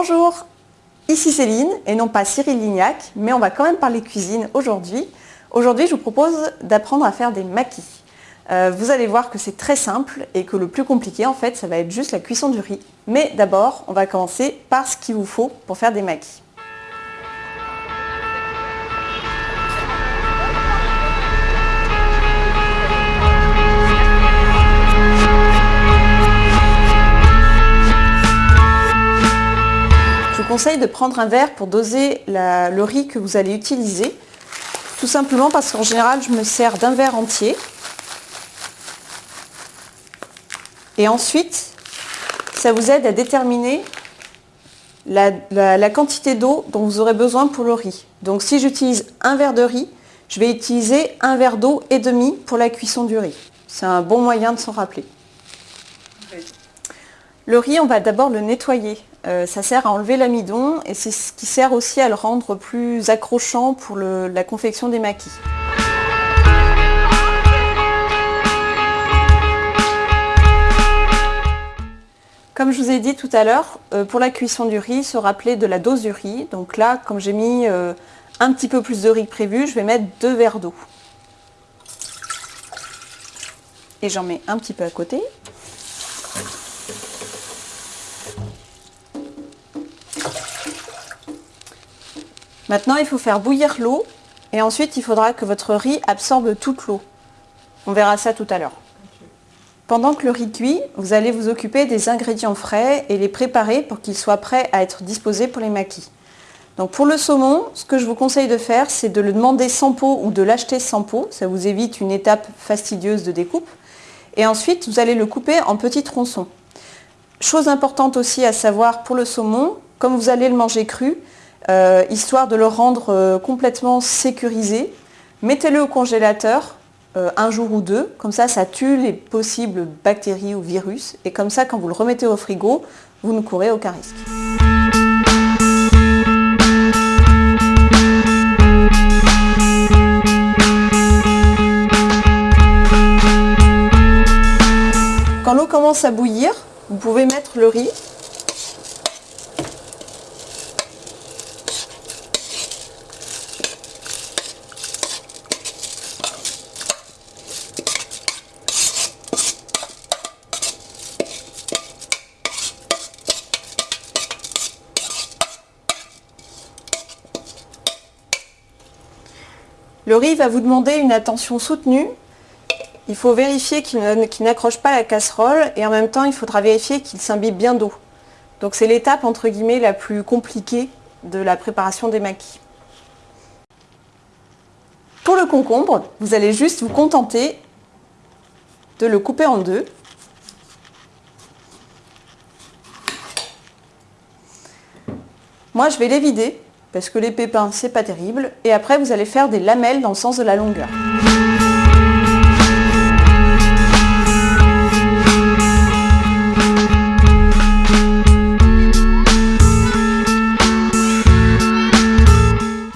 Bonjour, ici Céline et non pas Cyril Lignac, mais on va quand même parler cuisine aujourd'hui. Aujourd'hui, je vous propose d'apprendre à faire des maquis. Euh, vous allez voir que c'est très simple et que le plus compliqué, en fait, ça va être juste la cuisson du riz. Mais d'abord, on va commencer par ce qu'il vous faut pour faire des maquis. Conseille de prendre un verre pour doser le riz que vous allez utiliser. Tout simplement parce qu'en général, je me sers d'un verre entier. Et ensuite, ça vous aide à déterminer la, la quantité d'eau dont vous aurez besoin pour le riz. Donc si j'utilise un verre de riz, je vais utiliser un verre d'eau et demi pour la cuisson du riz. C'est un bon moyen de s'en rappeler. Le riz, on va d'abord le nettoyer. Euh, ça sert à enlever l'amidon et c'est ce qui sert aussi à le rendre plus accrochant pour la confection des maquis. Comme je vous ai dit tout à l'heure, euh, pour la cuisson du riz, se rappeler de la dose du riz. Donc là, comme j'ai mis euh, un petit peu plus de riz que prévu, je vais mettre deux verres d'eau. Et j'en mets un petit peu à côté. Maintenant, il faut faire bouillir l'eau et ensuite, il faudra que votre riz absorbe toute l'eau. On verra ça tout à l'heure. Pendant que le riz cuit, vous allez vous occuper des ingrédients frais et les préparer pour qu'ils soient prêts à être disposés pour les maquis. Donc pour le saumon, ce que je vous conseille de faire, c'est de le demander sans peau ou de l'acheter sans peau. Ça vous évite une étape fastidieuse de découpe. Et ensuite, vous allez le couper en petits tronçons. Chose importante aussi à savoir pour le saumon, comme vous allez le manger cru, euh, histoire de le rendre euh, complètement sécurisé. Mettez-le au congélateur euh, un jour ou deux, comme ça ça tue les possibles bactéries ou virus, et comme ça quand vous le remettez au frigo, vous ne courez aucun risque. Quand l'eau commence à bouillir, vous pouvez mettre le riz Le riz va vous demander une attention soutenue. Il faut vérifier qu'il n'accroche pas la casserole et en même temps, il faudra vérifier qu'il s'imbibe bien d'eau. Donc c'est l'étape entre guillemets la plus compliquée de la préparation des maquis. Pour le concombre, vous allez juste vous contenter de le couper en deux. Moi, je vais les vider parce que les pépins, c'est pas terrible. Et après, vous allez faire des lamelles dans le sens de la longueur.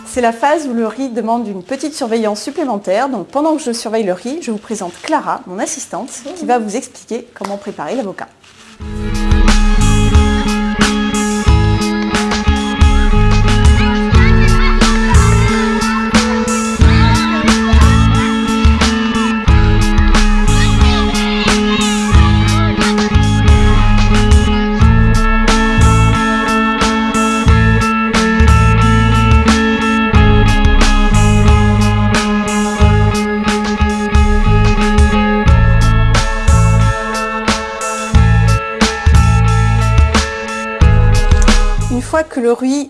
C'est la phase où le riz demande une petite surveillance supplémentaire. Donc pendant que je surveille le riz, je vous présente Clara, mon assistante, qui va vous expliquer comment préparer l'avocat.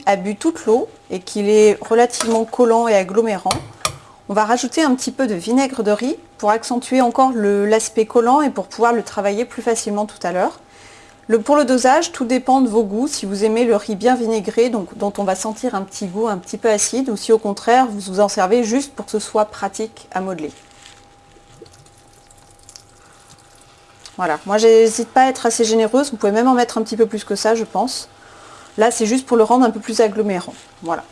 A bu toute l'eau et qu'il est relativement collant et agglomérant, on va rajouter un petit peu de vinaigre de riz pour accentuer encore l'aspect collant et pour pouvoir le travailler plus facilement tout à l'heure. pour le dosage, tout dépend de vos goûts. Si vous aimez le riz bien vinaigré, donc, dont on va sentir un petit goût un petit peu acide, ou si au contraire, vous vous en servez juste pour que ce soit pratique à modeler. Voilà, moi j'hésite pas à être assez généreuse, vous pouvez même en mettre un petit peu plus que ça, je pense. Là, c'est juste pour le rendre un peu plus agglomérant. Voilà.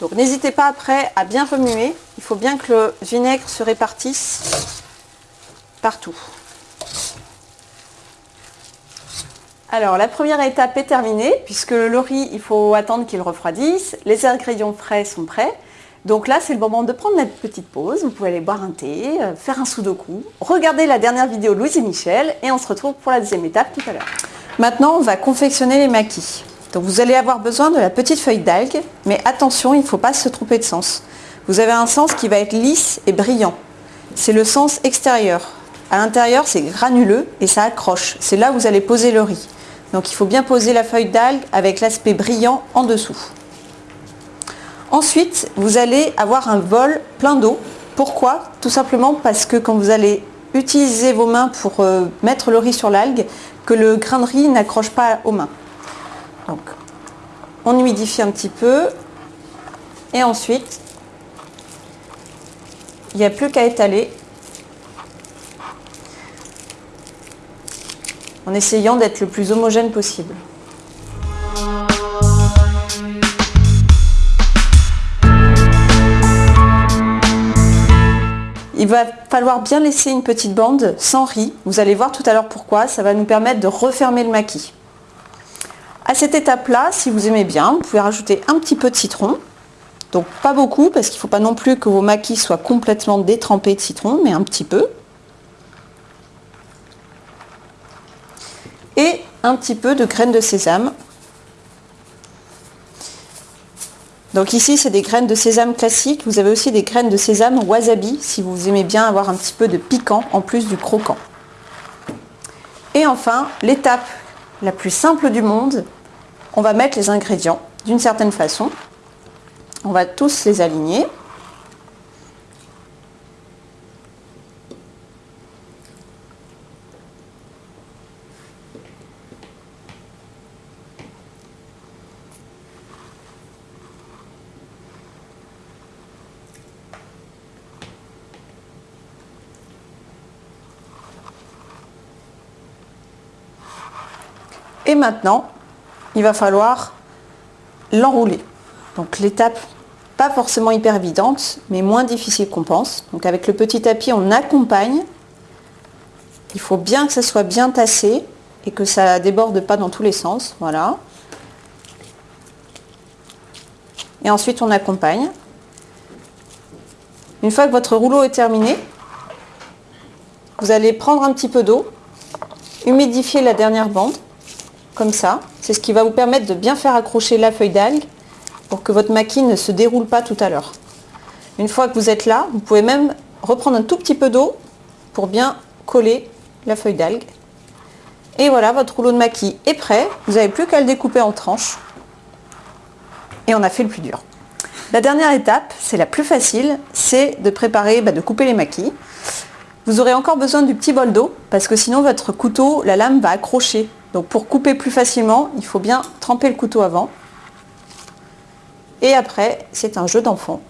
Donc n'hésitez pas après à bien remuer. Il faut bien que le vinaigre se répartisse partout. Alors la première étape est terminée puisque le riz, il faut attendre qu'il refroidisse. Les ingrédients frais sont prêts. Donc là, c'est le moment de prendre notre petite pause. Vous pouvez aller boire un thé, euh, faire un sudoku, regarder la dernière vidéo Louise et Michel et on se retrouve pour la deuxième étape tout à l'heure. Maintenant, on va confectionner les maquis. Donc vous allez avoir besoin de la petite feuille d'algue, mais attention, il ne faut pas se tromper de sens. Vous avez un sens qui va être lisse et brillant. C'est le sens extérieur. À l'intérieur, c'est granuleux et ça accroche. C'est là où vous allez poser le riz. Donc il faut bien poser la feuille d'algue avec l'aspect brillant en dessous. Ensuite, vous allez avoir un bol plein d'eau. Pourquoi? Tout simplement parce que quand vous allez utiliser vos mains pour euh, mettre le riz sur l'algue, que le grain de riz n'accroche pas aux mains. Donc, on humidifie un petit peu. Et ensuite, il n'y a plus qu'à étaler en essayant d'être le plus homogène possible. Il va falloir bien laisser une petite bande sans riz. Vous allez voir tout à l'heure pourquoi. Ça va nous permettre de refermer le maquis. À cette étape-là, si vous aimez bien, vous pouvez rajouter un petit peu de citron. Donc pas beaucoup, parce qu'il ne faut pas non plus que vos maquis soient complètement détrempés de citron, mais un petit peu. Et un petit peu de graines de sésame Donc ici, c'est des graines de sésame classiques. Vous avez aussi des graines de sésame wasabi, si vous aimez bien avoir un petit peu de piquant en plus du croquant. Et enfin, l'étape la plus simple du monde, on va mettre les ingrédients d'une certaine façon. On va tous les aligner. Et maintenant, il va falloir l'enrouler. Donc l'étape, pas forcément hyper évidente, mais moins difficile qu'on pense. Donc avec le petit tapis, on accompagne. Il faut bien que ça soit bien tassé et que ça déborde pas dans tous les sens. Voilà. Et ensuite, on accompagne. Une fois que votre rouleau est terminé, vous allez prendre un petit peu d'eau, humidifier la dernière bande comme ça. C'est ce qui va vous permettre de bien faire accrocher la feuille d'algue pour que votre maquis ne se déroule pas tout à l'heure. Une fois que vous êtes là, vous pouvez même reprendre un tout petit peu d'eau pour bien coller la feuille d'algue. Et voilà, votre rouleau de maquis est prêt. Vous n'avez plus qu'à le découper en tranches. Et on a fait le plus dur. La dernière étape, c'est la plus facile, c'est de préparer, bah, de couper les maquis. Vous aurez encore besoin du petit bol d'eau parce que sinon votre couteau, la lame va accrocher donc pour couper plus facilement, il faut bien tremper le couteau avant. Et après, c'est un jeu d'enfant.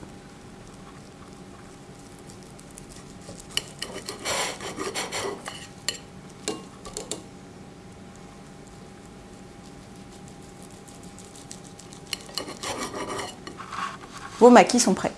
Vos maquis sont prêts.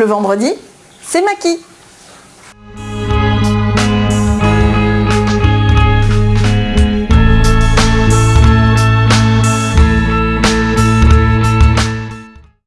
Le vendredi, c'est maquis.